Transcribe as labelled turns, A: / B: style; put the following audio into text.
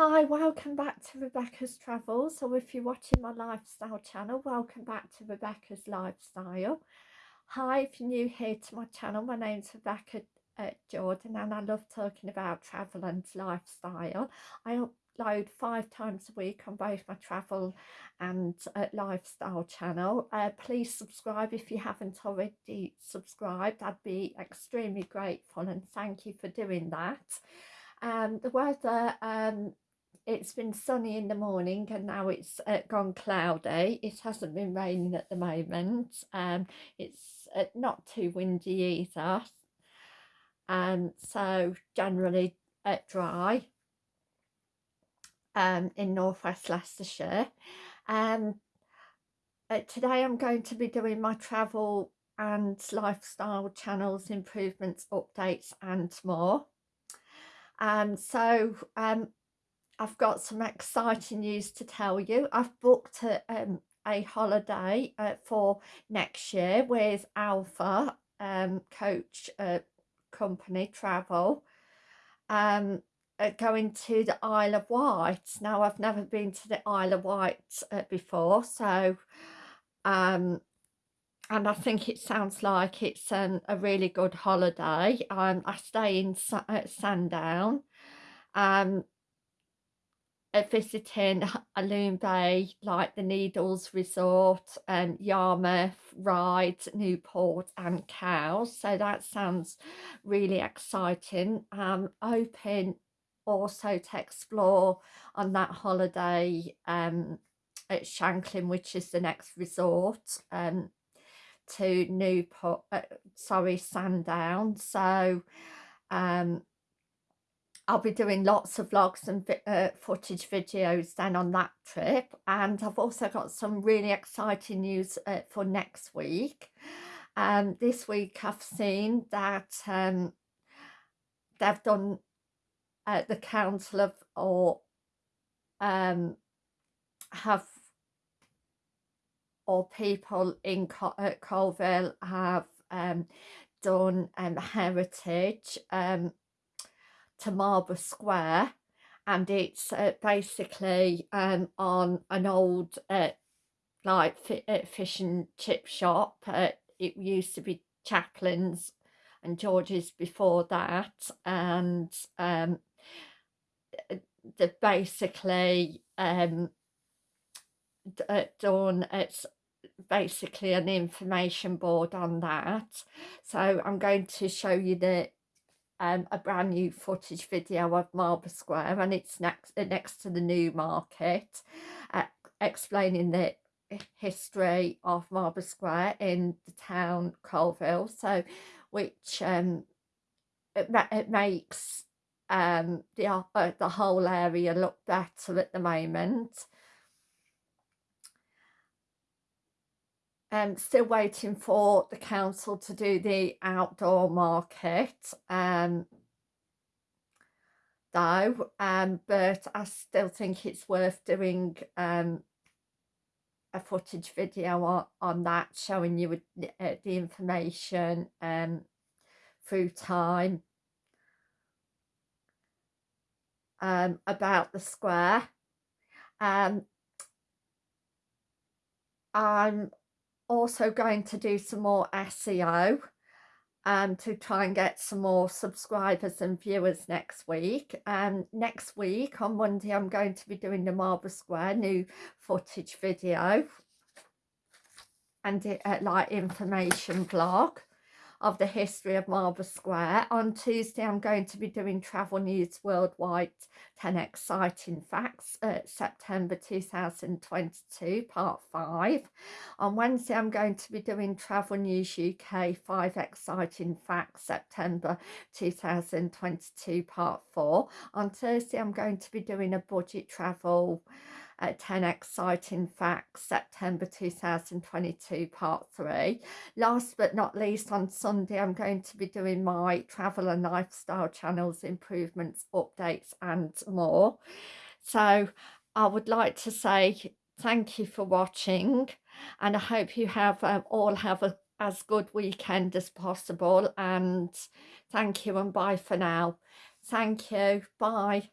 A: Hi, welcome back to Rebecca's Travels. So if you're watching my lifestyle channel, welcome back to Rebecca's Lifestyle. Hi, if you're new here to my channel, my name's Rebecca uh, Jordan and I love talking about travel and lifestyle. I upload five times a week on both my travel and uh, lifestyle channel. Uh, please subscribe if you haven't already subscribed. I'd be extremely grateful and thank you for doing that. Um, the weather um, it's been sunny in the morning and now it's uh, gone cloudy. It hasn't been raining at the moment. Um it's uh, not too windy either. Um so generally uh, dry um in northwest leicestershire. Um uh, today i'm going to be doing my travel and lifestyle channels improvements updates and more. And um, so um I've got some exciting news to tell you. I've booked a, um, a holiday uh, for next year with Alpha um, Coach uh, Company Travel. Um, going to the Isle of Wight. Now, I've never been to the Isle of Wight uh, before, so um, and I think it sounds like it's um, a really good holiday. Um, I stay in uh, Sandown. Um, visiting Alum Bay, like the Needles Resort, and um, Yarmouth, Ryde, Newport and Cowes. So that sounds really exciting. I'm hoping also to explore on that holiday um, at Shanklin, which is the next resort, um, to Newport, uh, sorry, Sandown. So um, I'll be doing lots of vlogs and uh, footage videos then on that trip and I've also got some really exciting news uh, for next week. Um, this week I've seen that um, they've done uh, the council of or um, have or people in Col uh, Coalville have um, done um, heritage um, to Marlborough Square and it's uh, basically um, on an old uh, like uh, fish and chip shop. Uh, it used to be Chaplin's and George's before that and um, the basically um, uh, done it's basically an information board on that so I'm going to show you the um, a brand new footage video of Marlborough Square and it's next uh, next to the new market uh, explaining the history of Marlborough Square in the town Coalville. So which um, it, it makes um, the, uh, the whole area look better at the moment um, still waiting for the council to do the outdoor market um, though um, but I still think it's worth doing um, a footage video on, on that showing you uh, the information um, through time um, about the square. Um, I'm also going to do some more SEO um, to try and get some more subscribers and viewers next week. And um, next week on Monday, I'm going to be doing the Marlborough Square new footage video and it, uh, like information vlog of the history of Marlborough Square. On Tuesday, I'm going to be doing Travel News Worldwide 10 Exciting Facts, uh, September 2022, Part 5. On Wednesday, I'm going to be doing Travel News UK 5 Exciting Facts, September 2022, Part 4. On Thursday, I'm going to be doing a budget travel uh, 10 Exciting Facts, September 2022, Part 3. Last but not least, on Sunday, I'm going to be doing my travel and lifestyle channels, improvements, updates, and more. So I would like to say thank you for watching, and I hope you have um, all have a as good weekend as possible and thank you and bye for now thank you bye